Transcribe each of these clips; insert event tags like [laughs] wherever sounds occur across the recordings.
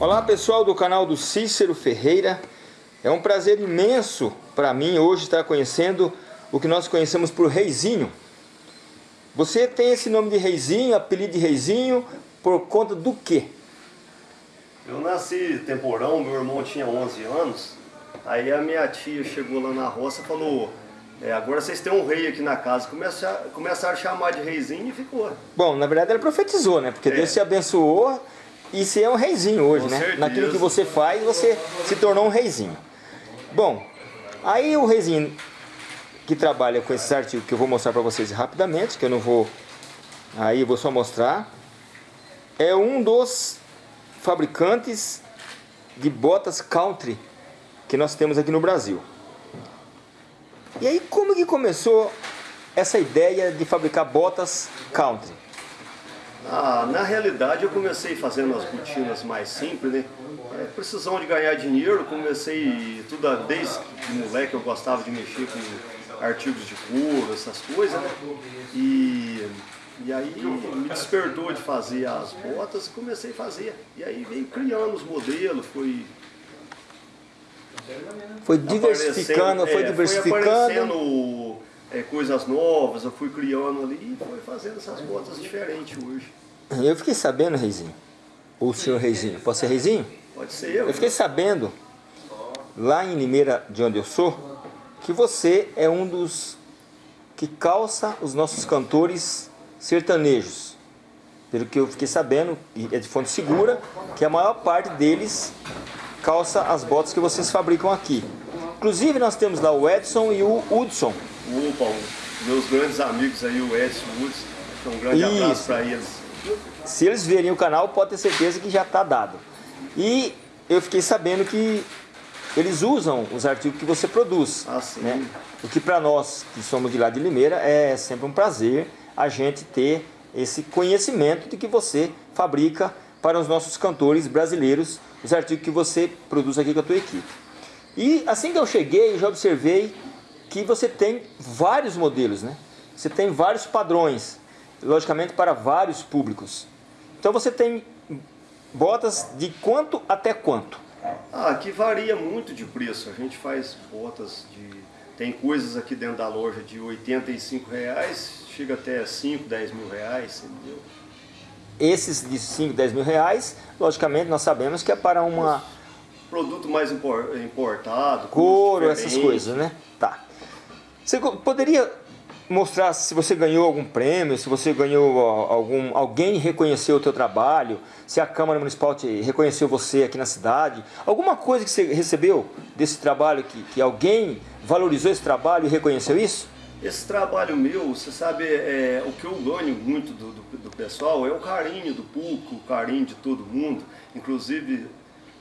Olá pessoal do canal do Cícero Ferreira. É um prazer imenso para mim hoje estar conhecendo o que nós conhecemos por Reizinho. Você tem esse nome de Reizinho, apelido de Reizinho, por conta do quê? Eu nasci temporão, meu irmão tinha 11 anos, aí a minha tia chegou lá na roça e falou, é, agora vocês têm um rei aqui na casa, começaram, começaram a chamar de reizinho e ficou. Bom, na verdade ela profetizou, né? Porque É. Deus te abençoou e você é um reizinho hoje, Com né? certeza. Naquilo que você faz, você se tornou um reizinho. Bom, aí o reizinho que trabalha com esses artigos que eu vou mostrar para vocês rapidamente, que eu não vou... Aí eu vou só mostrar. É um dos fabricantes de botas country que nós temos aqui no Brasil. E aí como que começou essa ideia de fabricar botas country? Ah, na realidade eu comecei fazendo as botinas mais simples, né? É, precisão de ganhar dinheiro, comecei tudo desde de moleque eu gostava de mexer com artigos de couro, essas coisas, né? E, e aí me despertou de fazer as botas e comecei a fazer. E aí veio criando os modelos, fui Foi diversificando, aparecendo- foi é, diversificando. Foi aparecendo é, coisas novas, eu fui criando ali e foi fazendo essas botas diferentes hoje. Eu fiquei sabendo, Reizinho, o senhor Reizinho, pode ser Reizinho? Pode ser. Eu fiquei sabendo, lá em Limeira, de onde eu sou, que você é um dos que calça os nossos cantores sertanejos. Pelo que eu fiquei sabendo, e é de fonte segura, que a maior parte deles calça as botas que vocês fabricam aqui. Inclusive nós temos lá o Edson e o Hudson. Opa, o- meus grandes amigos aí, o Edson Woods, um grande Isso. abraço para eles. Se eles verem o canal, pode ter certeza que já está dado. E eu fiquei sabendo que eles usam os artigos que você produz. Ah, sim. né? O que para nós, que somos de lá de Limeira, é sempre um prazer a gente ter esse conhecimento de que você fabrica para os nossos cantores brasileiros os artigos que você produz aqui com a tua equipe. E assim que eu cheguei, já observei que você tem vários modelos, né? Você tem vários padrões, logicamente para vários públicos. Então você tem botas de quanto até quanto? Ah, aqui varia muito de preço. A gente faz botas de. Tem coisas aqui dentro da loja de 85 reais, chega até 5, 10 mil reais, entendeu? Esses de 5, 10 mil reais, logicamente nós sabemos que é para uma Produto mais impor- importado, couro, essas coisas, né? Tá. Você poderia mostrar se você ganhou algum prêmio, se você ganhou algum, alguém reconheceu o teu trabalho, se a Câmara Municipal te reconheceu você aqui na cidade, alguma coisa que você recebeu desse trabalho, que, que alguém valorizou esse trabalho e reconheceu isso? Esse trabalho meu, você sabe, é, o que eu ganho muito do, do, do pessoal é o carinho do público, o carinho de todo mundo. Inclusive,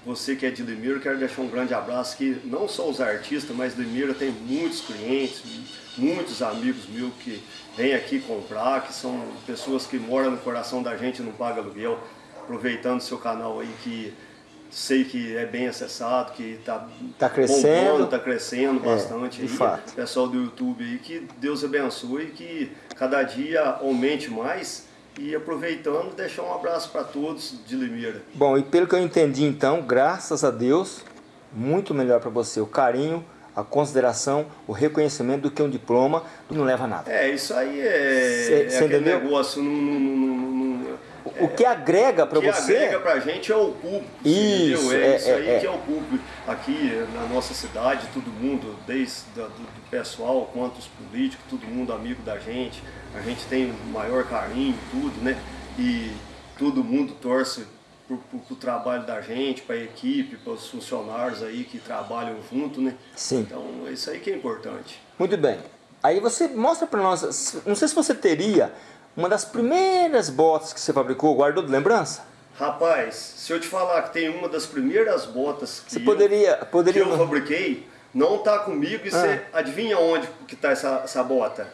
você que é de Limeira, quero deixar um grande abraço que não só os artistas, mas Limeira tem muitos clientes, muitos amigos meus que vêm aqui comprar, que são pessoas que moram no coração da gente e não pagam aluguel. Aproveitando o seu canal aí que sei que é bem acessado, que está Tá crescendo. está crescendo É, bastante de aí. fato. Pessoal do YouTube aí, que Deus abençoe, que cada dia aumente mais e aproveitando, deixar um abraço para todos de Limeira. Bom, e pelo que eu entendi então, graças a Deus, muito melhor para você o carinho, a consideração, o reconhecimento do que um diploma, não leva a nada. É, isso aí é, Cê- é cê aquele entendeu? negócio, não, não, não, O que agrega para o que você agrega pra gente é o público, Isso? É, é, isso aí é, é. que é o público. Aqui na nossa cidade, todo mundo, desde da- do, do pessoal quanto os políticos, todo mundo amigo da gente. A gente tem o maior carinho, tudo, né? E todo mundo torce pro- pro trabalho da gente, para a equipe, para os funcionários aí que trabalham junto, né? Sim. Então, isso aí que é importante. Muito bem. Aí você mostra para nós, não sei se você teria uma das primeiras botas que você fabricou, guardou de lembrança? Rapaz, se eu te falar que tem uma das primeiras botas que Você eu- poderia, poderia que eu fabriquei não tá comigo e você Ah. adivinha onde que tá essa, essa bota?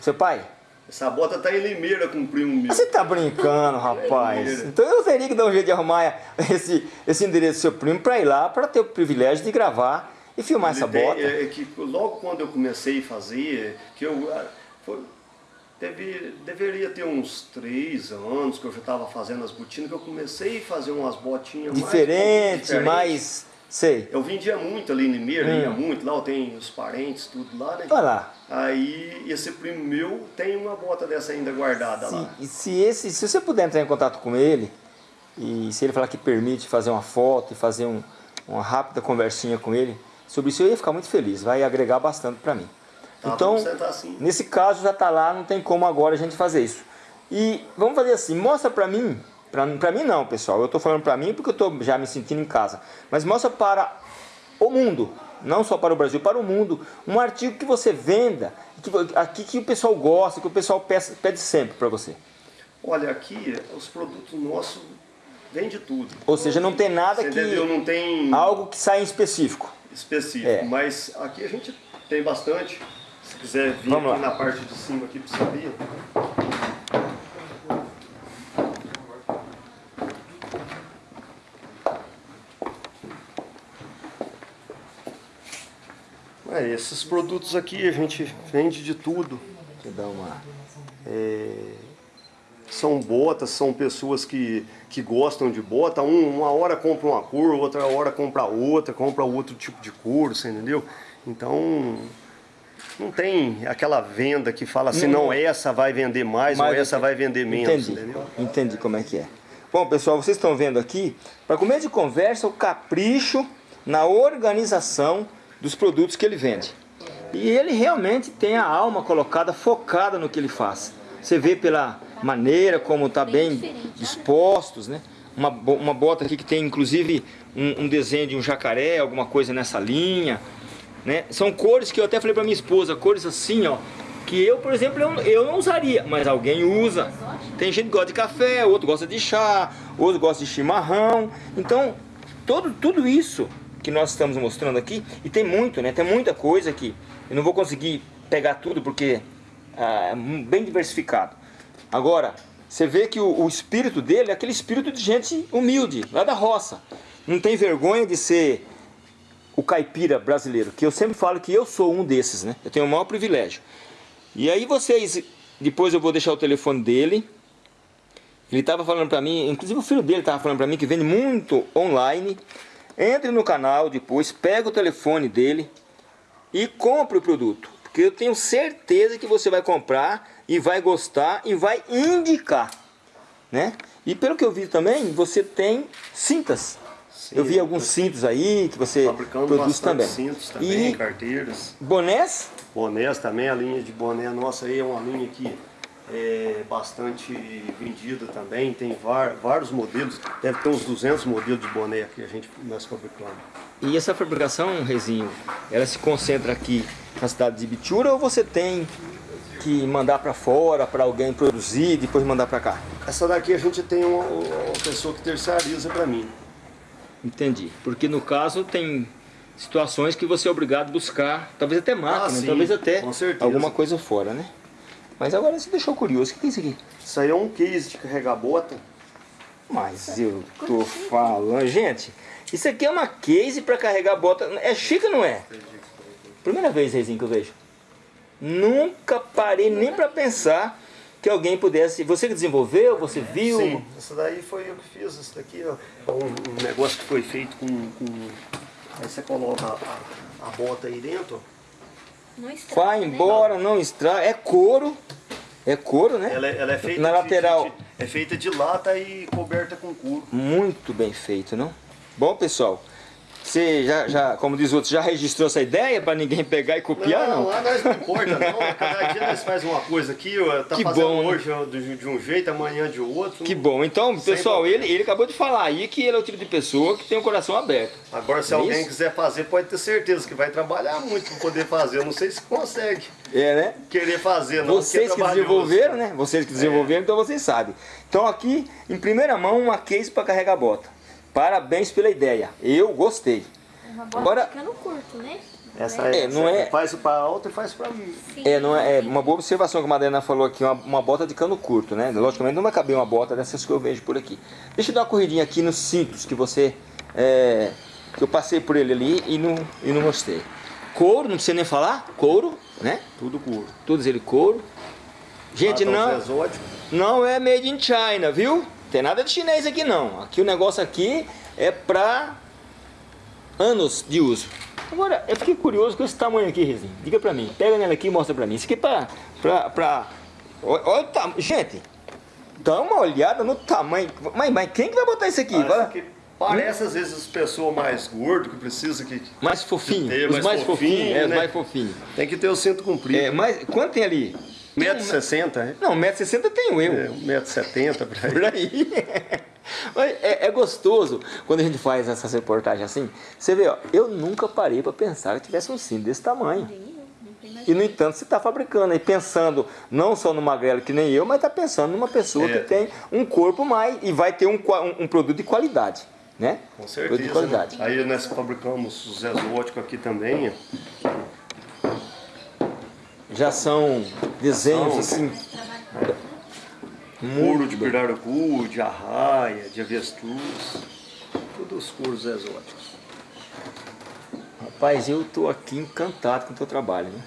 seu pai? Essa bota tá em Limeira com o primo meu. Você tá brincando, [laughs] rapaz. Então eu teria que dar um jeito de arrumar esse, esse endereço do seu primo para ir lá, para ter o privilégio de gravar e filmar essa Ele tem- bota. É, é que logo quando eu comecei a fazer, que eu ah, foi- Deve, deveria ter uns três anos que eu já estava fazendo as botinas, que eu comecei a fazer umas botinhas Diferente, mais, mais Sei. Eu vendia muito ali em Limeira, hum. ia muito lá, eu tenho os parentes, tudo lá, né? Olha lá. Aí esse primo meu tem uma bota dessa ainda guardada se, lá. E se, esse, se você puder entrar em contato com ele, e se ele falar que permite fazer uma foto e fazer um, uma rápida conversinha com ele, sobre isso eu ia ficar muito feliz, vai agregar bastante para mim. Tá, então, assim. nesse caso já está lá, não tem como agora a gente fazer isso. E vamos fazer assim, mostra para mim para mim não, pessoal. Eu estou falando para mim porque eu estou já me sentindo em casa. Mas mostra para o mundo, não só para o Brasil, para o mundo, um artigo que você venda, que, aqui que o pessoal gosta, que o pessoal pede, pede sempre para você. Olha, aqui os produtos nossos vende tudo. Ou seja, não tem nada você que... Entendeu? Não tem... Algo que sai em específico. Específico, é. mas aqui a gente tem bastante. Se quiser vir Vamos aqui lá. na parte de cima aqui para saber. É, esses produtos aqui a gente vende de tudo. Dar uma... É, são botas, são pessoas que, que gostam de bota. Um, uma hora compra uma cor, outra hora compra outra, compra outro tipo de cor, você entendeu? Então, não tem aquela venda que fala assim, não, não essa vai vender mais, mais ou essa vai vender menos, entendi, entendeu? Entendi como é que é. Bom, pessoal, vocês estão vendo aqui, para comer de conversa, o capricho na organização dos produtos que ele vende. E ele realmente tem a alma colocada, focada no que ele faz. Você vê pela maneira como está bem, bem dispostos, né? Uma, uma bota aqui que tem inclusive um, um, desenho de um jacaré, alguma coisa nessa linha. Né? São cores que eu até falei para minha esposa, cores assim, ó, que eu, por exemplo, eu, eu não usaria, mas alguém usa. Tem gente que gosta de café, outro gosta de chá, outro gosta de chimarrão. Então, todo, tudo isso que nós estamos mostrando aqui, e tem muito, né? Tem muita coisa aqui. Eu não vou conseguir pegar tudo porque ah, é bem diversificado. Agora, você vê que o, o, espírito dele é aquele espírito de gente humilde, lá da roça. Não tem vergonha de ser o caipira brasileiro, que eu sempre falo que eu sou um desses, né? Eu tenho o maior privilégio. E aí vocês, depois eu vou deixar o telefone dele. Ele estava falando para mim, inclusive o filho dele estava falando para mim que vende muito online. Entre no canal depois, pega o telefone dele e compre o produto. Porque eu tenho certeza que você vai comprar e vai gostar e vai indicar. Né? E pelo que eu vi também, você tem cintas. Sim, eu vi alguns cintos aí que você produz também. cintos também, e carteiras. Bonés? Bonés também, a linha de boné nossa aí é uma linha que é bastante vendida também, tem vários modelos, deve ter uns 200 modelos de boné que a gente nós fabricamos. E essa fabricação, Rezinho, ela se concentra aqui na cidade de Bitura ou você tem que mandar para fora para alguém produzir e depois mandar para cá? Essa daqui a gente tem uma, uma pessoa que terceiriza para mim. Entendi, porque no caso tem situações que você é obrigado a buscar, talvez até máquina, ah, talvez até alguma coisa fora, né? Mas agora você deixou curioso. O que é isso aqui? Isso aí é um case de carregar bota. Mas eu tô falando... Gente, isso aqui é uma case para carregar bota. É chique não é? Primeira vez, Reizinho, que eu vejo. Nunca parei nem para pensar que alguém pudesse... Você que desenvolveu, você viu? Sim, isso daí foi eu que fiz. Isso daqui ó, é um, um negócio que foi feito com... com... Aí você coloca a, a bota aí dentro, estraga, Vai né? embora, não estraga. É couro. É couro, né? Ela, é, ela é feita Na de, lateral. De, é feita de lata e coberta com couro. Muito bem feito, não? Bom, pessoal, você já, já, como diz outros, já registrou essa ideia para ninguém pegar e copiar? Não, não, nós não importa não. Cada dia nós faz uma coisa aqui, tá que fazendo bom, hoje de um jeito, amanhã de outro. Que bom. Então, pessoal, ele, ele acabou de falar aí que ele é o tipo de pessoa que tem o coração aberto. Agora, se é alguém isso? quiser fazer, pode ter certeza que vai trabalhar muito para poder fazer. Eu não sei se consegue. É, né? Querer fazer, não. Vocês que desenvolveram, né? Vocês que desenvolveram, é. então vocês sabem. Então aqui, em primeira mão, uma case para carregar bota. Parabéns pela ideia. Eu gostei. Uma bota Agora, ficando curto, né? Essa é, é, não é, faz para outra e faz para mim. Sim. É, não é, é, uma boa observação que a Madalena falou aqui, uma, uma, bota de cano curto, né? Logicamente não vai caber uma bota dessas que eu vejo por aqui. Deixa eu dar uma corridinha aqui nos cintos que você, é, que eu passei por ele ali e não, e não mostrei. Couro, não precisa nem falar, couro, né? Tudo couro. Todos ele couro. Gente, não, os exóticos. não é made in China, viu? Tem nada de chinês aqui não. Aqui o negócio aqui é pra anos de uso. Agora, eu fiquei curioso com esse tamanho aqui, Rezinho. Diga pra mim. Pega nela aqui e mostra pra mim. Isso aqui é pra... pra, pra... Olha, o tamanho. Gente, dá uma olhada no tamanho. Mas, mas quem que vai botar isso aqui? Aqui parece às vezes as pessoas mais gordas que precisam que Mais fofinho. ter, Os mais mais fofinhos. fofinho, é, né? mais fofinhos. tem que ter o cinto comprido. É, mas quanto tem ali? Metro e sessenta, né? Não, 1,60m tenho eu. É, um metro e setenta por aí. [laughs] Por aí. Mas é, é gostoso quando a gente faz essas reportagens assim. Você vê, ó, eu nunca parei para pensar que tivesse um cinto desse tamanho. E no entanto, você está fabricando aí, pensando não só no magrelo que nem eu, mas está pensando numa pessoa É. que tem um corpo mais e vai ter um, um, um produto de qualidade. Né? Com Produto certeza. de né? qualidade. Aí nós fabricamos os exóticos aqui também. Já são desenhos São. assim. Couro de pirarucu, de arraia, de avestruz. Todos os couros exóticos. Rapaz, eu tô aqui encantado com o teu trabalho, né?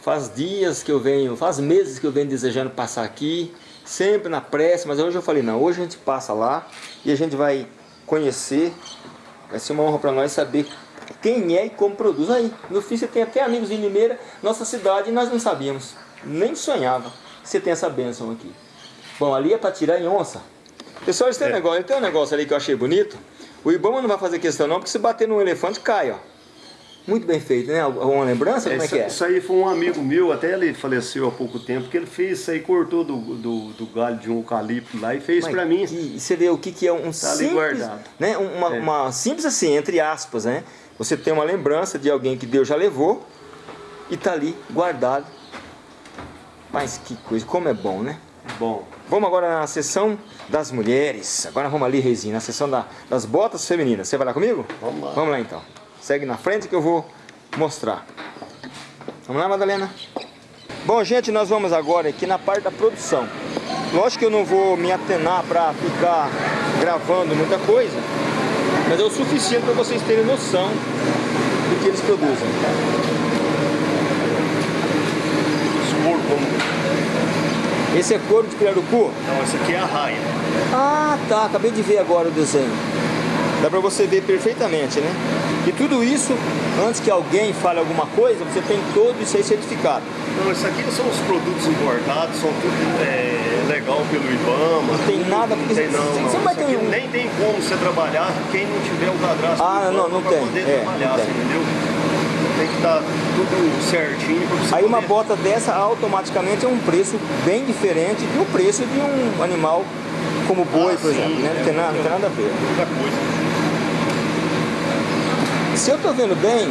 Faz dias que eu venho, faz meses que eu venho desejando passar aqui, sempre na pressa, mas hoje eu falei, não, hoje a gente passa lá e a gente vai conhecer, vai ser uma honra para nós saber quem é e como produz. Aí, no fim você tem até amigos em Limeira, nossa cidade, e nós não sabíamos, nem sonhava que você tem essa bênção aqui. Bom, ali é para tirar em onça. Pessoal, eles têm um É. negócio, tem um negócio ali que eu achei bonito. O Ibama não vai fazer questão não, porque se bater num elefante cai, ó. Muito bem feito, né? Uma lembrança? Como é isso, que é? isso aí foi um amigo meu, até ele faleceu há pouco tempo, que ele fez isso aí, cortou do, do, do galho de um eucalipto lá e fez Mas pra mim. que- você vê o que, que é um ali simples, né? Uma, É. uma simples assim, entre aspas, né? Você tem uma lembrança de alguém que Deus já levou e tá ali guardado. Mas que coisa, como é bom, né? Bom, Vamos agora na sessão das mulheres. Agora vamos ali, Reizinho, na sessão da- das botas femininas. Você vai lá comigo? Vamos lá. Vamos lá então. Segue na frente que eu vou mostrar. Vamos lá, Madalena? Bom, gente, nós vamos agora aqui na parte da produção. Lógico que eu não vou me atenar para ficar gravando muita coisa, mas é o suficiente para vocês terem noção do que eles produzem. como. Esse é couro de pirarucu? Não, esse aqui é a raia. Ah, tá. Acabei de ver agora o desenho. Dá pra você ver perfeitamente, né? E tudo isso, antes que alguém fale alguma coisa, você tem todo isso aí certificado. Não, isso aqui são os produtos importados, são tudo é, legal pelo IBAMA. Não tem tudo, nada, não porque tem, não, você não. vai ter um- Nem tem como você trabalhar quem não tiver o cadastro Ah, não, não tem. poder É, trabalhar, não tem. entendeu? Tem que estar tudo certinho pra você Aí uma poder- bota dessa automaticamente é um preço bem diferente do preço de um animal como boi, Ah, por sim, exemplo. Né? Não, é tem nada, não tem nada a ver. Outra coisa. Se eu tô vendo bem,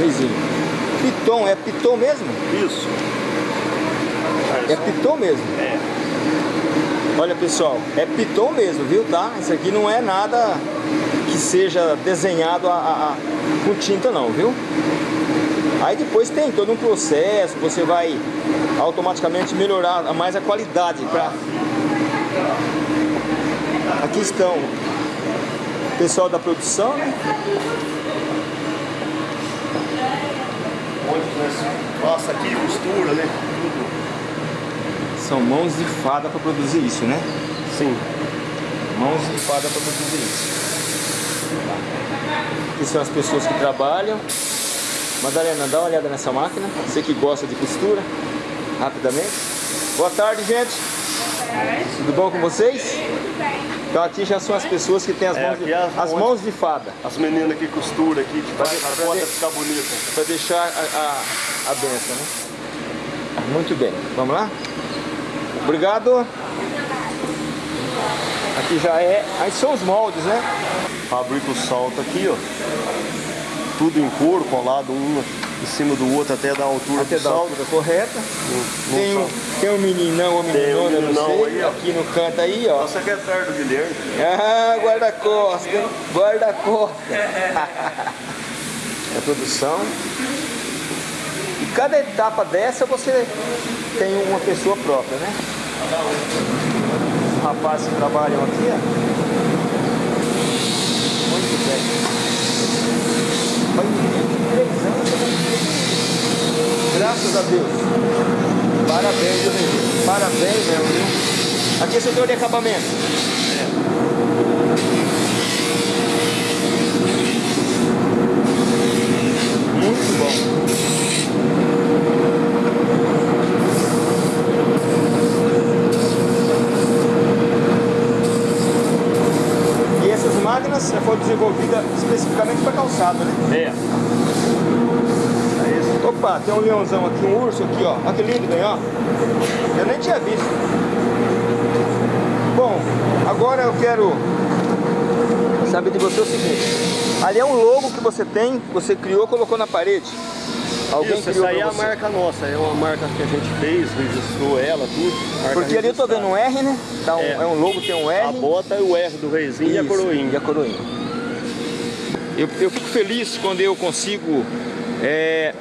Luizinho, piton, é piton mesmo? Isso. É piton mesmo. É. Olha pessoal, é piton mesmo, viu? Tá? Isso aqui não é nada que seja desenhado a, a- a- com tinta não, viu? Aí depois tem todo um processo, você vai automaticamente melhorar mais a qualidade. Pra... Aqui estão o pessoal da produção, né? Nós passa aqui, costura, né? Tudo. São mãos de fada para produzir isso, né? Sim. Mãos de fada para produzir isso. Aqui são as pessoas que trabalham. Madalena, dá uma olhada nessa máquina. Você que gosta de costura, rapidamente. Boa tarde, gente. Tudo bom com vocês? Então aqui já são as pessoas que têm as É, mãos, de, é as as mãos- de fada. As meninas que costuram aqui, que faz a ficar bonita. para deixar a, a, a benção, né? Muito bem, vamos lá? Obrigado. Aqui já é. Aí são os moldes, né? Fabrica o salto aqui, ó. Tudo em couro, colado um em cima do outro até dar a altura Até do da altura correta. No- no Tem um, tem um meninão ou Tem um meninona, eu não sei. aí, aqui no canto aí, ó. É o secretário do Guilherme. Ah, guarda-costas, hein? Guarda-costas. a [laughs] produção. E cada etapa dessa você tem uma pessoa própria, né? Os rapazes que trabalham aqui, ó. Muito bem. Faz 23 anos que eu não fiz isso. Graças a Deus. Parabéns, viu, Parabéns mesmo, viu? Aqui é de acabamento. Muito bom. E essas máquinas foram desenvolvidas especificamente para calçado, né? É. É Opa, tem um leãozão aqui, um urso aqui, ó. Olha que lindo, né? Ó. Eu nem tinha visto. Bom, agora eu quero saber de você o seguinte. Ali é um logo que você tem, você criou, colocou na parede. Alguém Isso, essa aí é a marca nossa, é uma marca que a gente fez, registrou ela, tudo. Porque ali eu tô vendo um R, né? Tá um, é. é. um logo, tem um R. A bota e o R do reizinho e a coroinha. E a coroinha. Eu, eu fico feliz quando eu consigo é,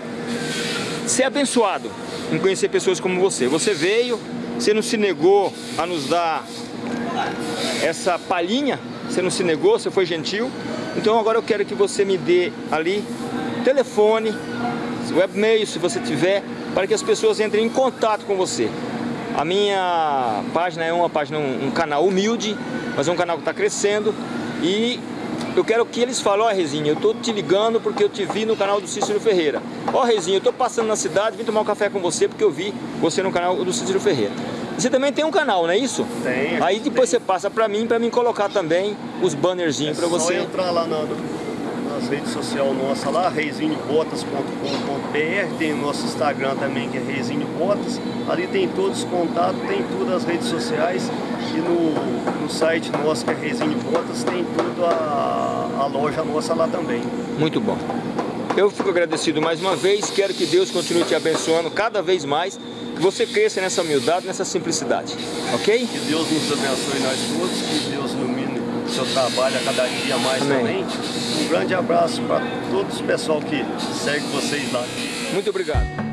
ser abençoado em conhecer pessoas como você. Você veio, você não se negou a nos dar essa palhinha, você não se negou, você foi gentil. Então agora eu quero que você me dê ali telefone, webmail se você tiver, para que as pessoas entrem em contato com você. A minha página é uma página, um, um canal humilde, mas é um canal que está crescendo e eu quero que eles falem, ó oh, Rezinho, eu tô te ligando porque eu te vi no canal do Cícero Ferreira. Ó oh, Rezinho, eu tô passando na cidade, vim tomar um café com você porque eu vi você no canal do Cícero Ferreira. Você também tem um canal, não é isso? Tem. Aí depois tem. você passa para mim, para mim colocar também os bannerzinhos é para você. só entrar lá na, nas redes sociais nossa lá, reizinhobotas.com.br, tem o nosso Instagram também que é reizinhobotas. Ali tem todos os contatos, tem todas as redes sociais no, no site nosso que é Reizinho Botas tem toda a, a loja nossa lá também. Muito bom. Eu fico agradecido mais uma vez, quero que Deus continue te abençoando cada vez mais que você cresça nessa humildade, nessa simplicidade, ok? Que Deus nos abençoe nós todos, que Deus ilumine o seu trabalho a cada dia mais Amém. também. Um grande abraço para todos o pessoal que segue vocês lá. Muito obrigado.